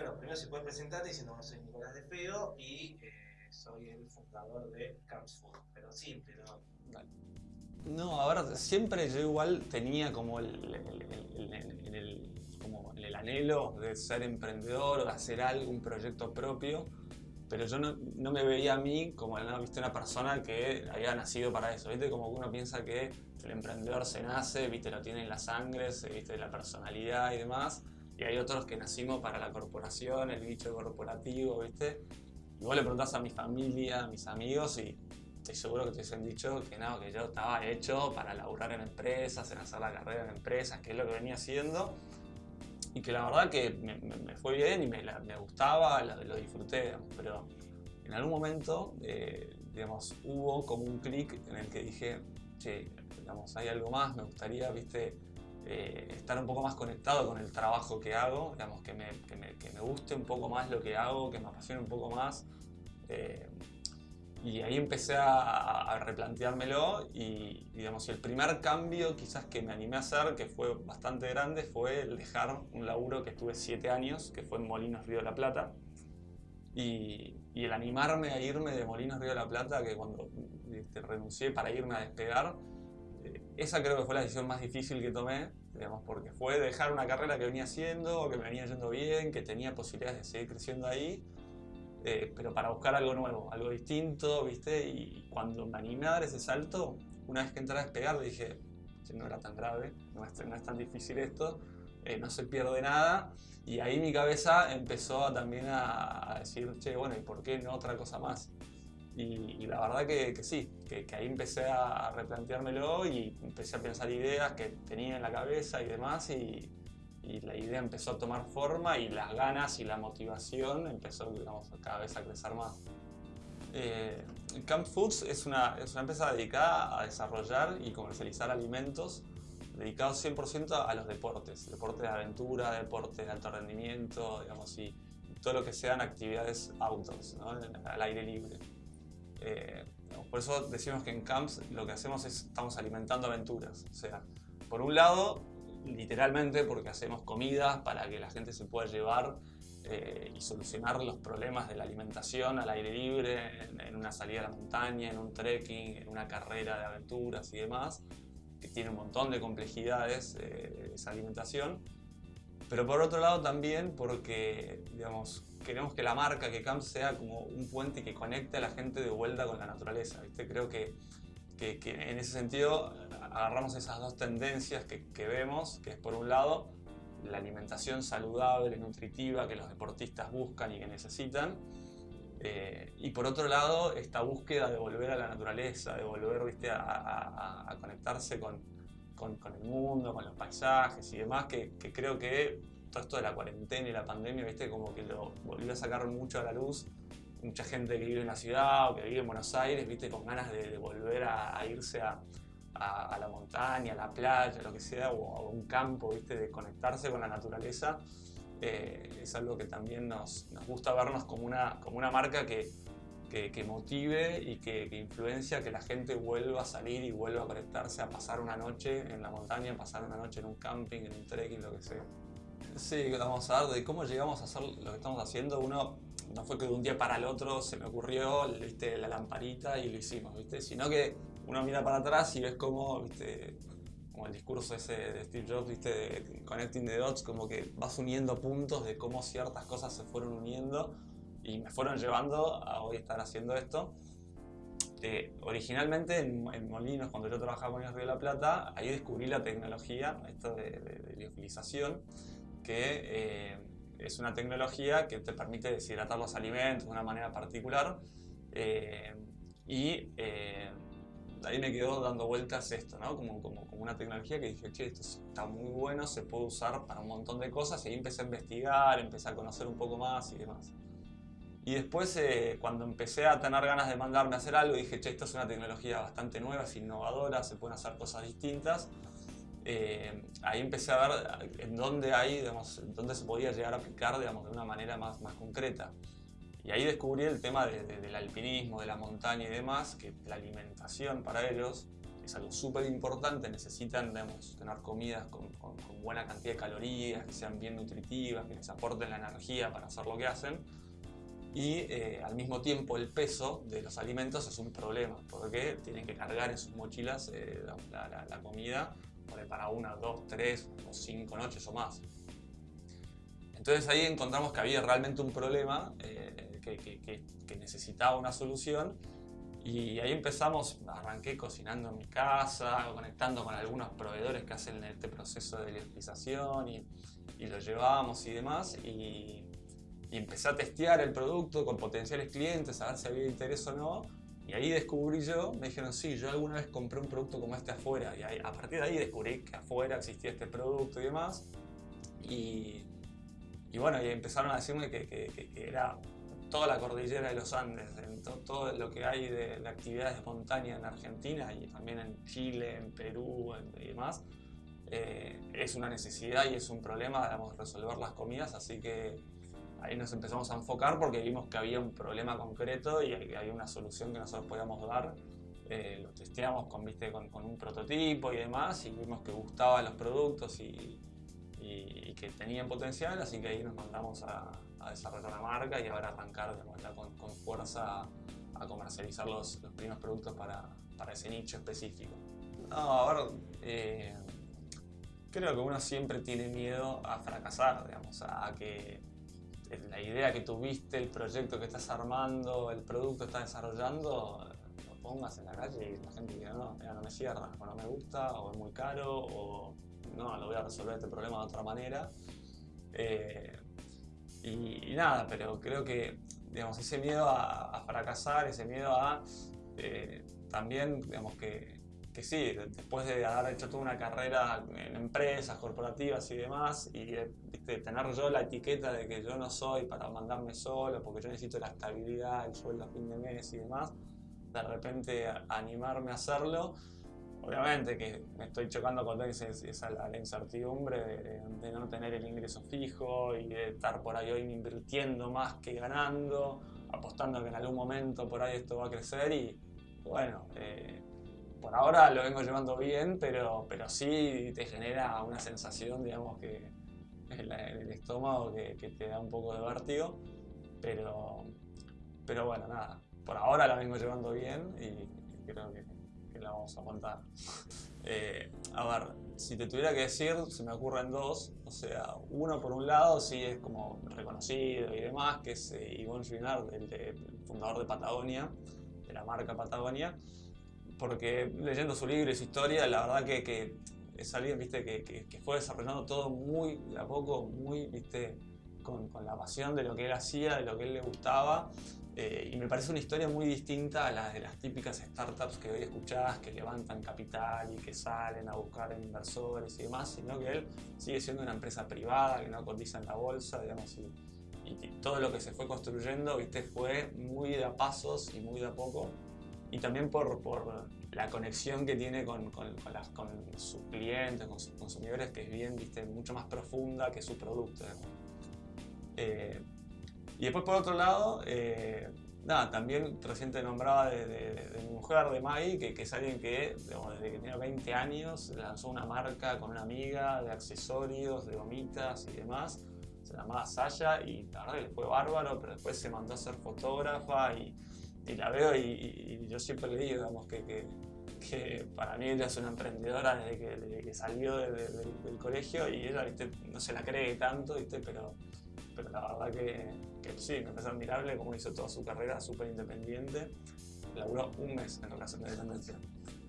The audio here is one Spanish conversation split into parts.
bueno, primero se puede presentar diciendo que soy Nicolás de Feo y eh, soy el fundador de Camps Food, pero simple, ¿no? No, a ver, siempre yo igual tenía como el, el, el, el, como el anhelo de ser emprendedor o de hacer algo, un proyecto propio, pero yo no, no me veía a mí como ¿no? ¿viste? una persona que había nacido para eso, ¿viste? Como uno piensa que el emprendedor se nace, ¿viste? lo tiene en la sangre, ¿viste? la personalidad y demás, y hay otros que nacimos para la corporación, el bicho corporativo, ¿viste? Y vos le preguntás a mi familia, a mis amigos y estoy seguro que te hubiesen dicho que no, que yo estaba hecho para laburar en empresas, en hacer la carrera en empresas, que es lo que venía haciendo. Y que la verdad que me, me, me fue bien y me, la, me gustaba, lo, lo, disfruté, digamos, pero en algún momento, eh, digamos, hubo como un clic en el que dije, che, digamos, hay algo más, me gustaría, viste, eh, estar un poco más conectado con el trabajo que hago, digamos, que me, que me, que me guste un poco más lo que hago, que me apasione un poco más. Eh, y ahí empecé a, a replanteármelo y, digamos, el primer cambio quizás que me animé a hacer, que fue bastante grande, fue el dejar un laburo que estuve 7 años, que fue en Molinos Río de la Plata. Y, y, el animarme a irme de Molinos Río de la Plata, que cuando renuncié para irme a despegar, esa creo que fue la decisión más difícil que tomé, digamos, porque fue dejar una carrera que venía haciendo, que me venía yendo bien, que tenía posibilidades de seguir creciendo ahí, eh, pero para buscar algo nuevo, algo distinto, ¿viste? Y cuando me animé a dar ese salto, una vez que entré a despegar dije, no era tan grave, no es, tan difícil esto, eh, no se pierde nada. Y ahí mi cabeza empezó también a, a, decir, che, bueno, ¿y por qué no otra cosa más? Y, y la verdad que, que sí, que, que, ahí empecé a replanteármelo y empecé a pensar ideas que tenía en la cabeza y demás. Y, y la idea empezó a tomar forma y las ganas y la motivación empezó digamos, cada vez a crecer más. Eh, Camp Foods es una, es una empresa dedicada a desarrollar y comercializar alimentos dedicados 100% a los deportes, deportes de aventura, deportes de alto rendimiento, digamos, y todo lo que sean actividades outdoors, ¿no? al aire libre. Eh, por eso decimos que en Camps lo que hacemos es estamos alimentando aventuras. O sea, por un lado, literalmente porque hacemos comidas para que la gente se pueda llevar eh, y solucionar los problemas de la alimentación al aire libre, en, en, una salida a la montaña, en un trekking, en una carrera de aventuras y demás, que tiene un montón de complejidades eh, esa alimentación. Pero por otro lado también porque, digamos, queremos que la marca, que Camp sea como un puente que conecte a la gente de vuelta con la naturaleza. ¿viste? Creo que que, que, en ese sentido agarramos esas dos tendencias que, que, vemos, que es por un lado la alimentación saludable, nutritiva que los deportistas buscan y que necesitan, eh, y por otro lado esta búsqueda de volver a la naturaleza, de volver ¿viste? A, conectarse con, con, el mundo, con los paisajes y demás, que, creo que todo esto de la cuarentena y la pandemia, ¿viste? como que lo volvió a sacar mucho a la luz mucha gente que vive en la ciudad o que vive en Buenos Aires, viste, con ganas de, volver a, irse a, la montaña, a la playa, lo que sea, o a un campo, viste, de conectarse con la naturaleza, eh, es algo que también nos, nos, gusta vernos como una, como una marca que, que, que motive y que, que, influencia que la gente vuelva a salir y vuelva a conectarse, a pasar una noche en la montaña, pasar una noche en un camping, en un trekking, lo que sea. Sí, vamos a ver de cómo llegamos a hacer lo que estamos haciendo. Uno no fue que de un día para el otro se me ocurrió ¿viste? la lamparita y lo hicimos, ¿viste? sino que uno mira para atrás y ves como, ¿viste? como el discurso ese de Steve Jobs, ¿viste? de Connecting the Dots, como que vas uniendo puntos de cómo ciertas cosas se fueron uniendo y me fueron llevando a hoy estar haciendo esto. Eh, originalmente en, en, Molinos, cuando yo trabajaba con el Río de la Plata, ahí descubrí la tecnología, esto de, de, de liofilización, que eh, es una tecnología que te permite deshidratar los alimentos de una manera particular eh, y eh, ahí me quedó dando vueltas esto, ¿no? Como, como, como, una tecnología que dije, che, esto está muy bueno, se puede usar para un montón de cosas y ahí empecé a investigar, empecé a conocer un poco más y demás. Y después, eh, cuando empecé a tener ganas de mandarme a hacer algo, dije, che, esto es una tecnología bastante nueva, es innovadora, se pueden hacer cosas distintas eh, ahí empecé a ver en dónde hay, digamos, dónde se podía llegar a aplicar digamos, de una manera más, más concreta. Y ahí descubrí el tema de, de, del alpinismo, de la montaña y demás, que la alimentación para ellos es algo súper importante, necesitan tener comidas con, con, buena cantidad de calorías, que sean bien nutritivas, que les aporten la energía para hacer lo que hacen. Y eh, al mismo tiempo el peso de los alimentos es un problema, porque tienen que cargar en sus mochilas eh, la, comida para una, dos, tres o cinco noches o más. Entonces ahí encontramos que había realmente un problema eh, que, que necesitaba una solución y ahí empezamos, arranqué cocinando en mi casa, conectando con algunos proveedores que hacen este proceso de liofilización y, y lo llevábamos y demás. Y, empecé a testear el producto con potenciales clientes, a ver si había interés o no. Y ahí descubrí yo, me dijeron, sí, yo alguna vez compré un producto como este afuera. Y a partir de ahí descubrí que afuera existía este producto y demás. Y, y bueno, y empezaron a decirme que, que, que era toda la cordillera de los Andes, en todo lo que hay de, actividades de montaña en Argentina y también en Chile, en Perú y demás, eh, es una necesidad y es un problema, digamos, resolver las comidas, así que ahí nos empezamos a enfocar porque vimos que había un problema concreto y había una solución que nosotros podíamos dar. Eh, lo testeamos con, ¿viste? Con, con, un prototipo y demás y vimos que gustaban los productos y, y, que tenían potencial, así que ahí nos mandamos a, desarrollar la marca y ahora arrancar con, con, fuerza a comercializar los, los primeros productos para, para, ese nicho específico. No, ahora eh, creo que uno siempre tiene miedo a fracasar, digamos, a, que la idea que tuviste, el proyecto que estás armando, el producto que estás desarrollando, lo pongas en la calle y la gente diga, no, no me cierra, o no me gusta, o es muy caro, o no, lo voy a resolver este problema de otra manera. Eh, y, nada, pero creo que digamos, ese miedo a, fracasar, ese miedo a eh, también, digamos que, que, sí, después de haber hecho toda una carrera en empresas, corporativas y demás, y de, tener yo la etiqueta de que yo no soy para mandarme solo, porque yo necesito la estabilidad, el sueldo a fin de mes y demás, de repente animarme a hacerlo, Obviamente que me estoy chocando con esa, esa la, incertidumbre de, no tener el ingreso fijo y de estar por ahí hoy invirtiendo más que ganando, apostando que en algún momento por ahí esto va a crecer y bueno, eh, por ahora lo vengo llevando bien, pero, pero sí te genera una sensación, digamos, que en, el estómago que, que, te da un poco de vértigo, pero, pero bueno, nada, por ahora la vengo llevando bien y creo que la vamos a contar. Eh, a ver, si te tuviera que decir, se me ocurren dos. O sea, uno por un lado sí es como reconocido y demás, que es eh, Yvonne Chouinard, el, fundador de Patagonia, de la marca Patagonia. Porque leyendo su libro y su historia, la verdad que, que es alguien ¿viste? Que, que, fue desarrollando todo muy a poco, muy ¿viste? Con, con, la pasión de lo que él hacía, de lo que él le gustaba eh, y me parece una historia muy distinta a la de las típicas startups que hoy escuchás, que levantan capital y que salen a buscar inversores y demás, sino que él sigue siendo una empresa privada que no cotiza en la bolsa, digamos, y, todo lo que se fue construyendo, viste, fue muy de a pasos y muy de a poco. Y también por, por la conexión que tiene con, con, las, con, sus clientes, con sus consumidores, que es bien, viste, mucho más profunda que su producto. Eh, y después por otro lado, eh, nada, también reciente nombraba de, mi mujer, de Mai, que, es alguien que desde que tenía 20 años lanzó una marca con una amiga de accesorios, de gomitas y demás. Se llamaba Saya y la verdad que le fue bárbaro, pero después se mandó a ser fotógrafa y, la veo y, yo siempre le digo digamos, que, que, para mí ella es una emprendedora desde que, salió del colegio y ella no se la cree tanto, ¿viste? Pero, pero la verdad que que sí, me parece admirable cómo hizo toda su carrera súper independiente. Laburó un mes en relación de dependencia.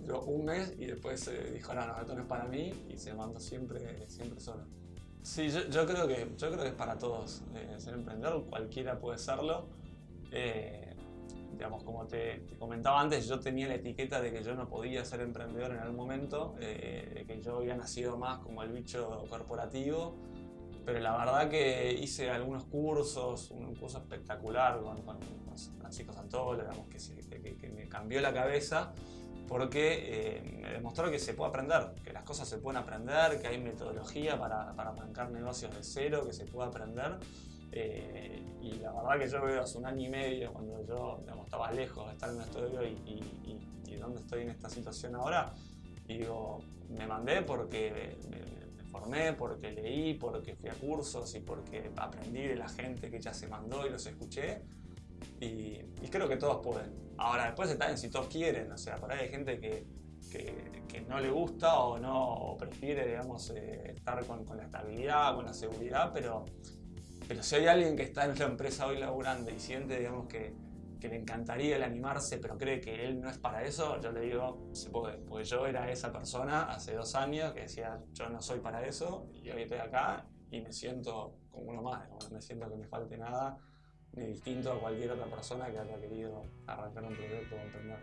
Duró un mes y después eh, dijo, no, no, esto no es para mí y se mandó siempre, siempre solo. Sí, yo, yo, creo que, yo creo que es para todos eh, ser emprendedor, cualquiera puede serlo. Eh, digamos, como te, comentaba antes, yo tenía la etiqueta de que yo no podía ser emprendedor en algún momento, de que yo había nacido más como el bicho corporativo pero la verdad que hice algunos cursos, un curso espectacular con, con Francisco Santolo, digamos, que, que, me cambió la cabeza porque eh, me demostró que se puede aprender, que las cosas se pueden aprender, que hay metodología para, para arrancar negocios de cero, que se puede aprender. Eh, y la verdad que yo veo hace un año y medio, cuando yo estaba lejos de estar en un estudio y, y, y, donde estoy en esta situación ahora, y digo, me mandé porque me, formé, porque leí, porque fui a cursos y porque aprendí de la gente que ya se mandó y los escuché. Y, creo que todos pueden. Ahora, después está en si todos quieren, o sea, por ahí hay gente que, que, no le gusta o no prefiere, digamos, eh, estar con, con, la estabilidad, con la seguridad, pero pero si hay alguien que está en la empresa hoy laburando y siente, digamos, que, que le encantaría el animarse, pero cree que él no es para eso, yo le digo, se puede. Porque yo era esa persona hace dos años que decía, yo no soy para eso, y hoy estoy acá y me siento como uno más, no me siento que me falte nada, ni distinto a cualquier otra persona que haya querido arrancar un proyecto o emprender.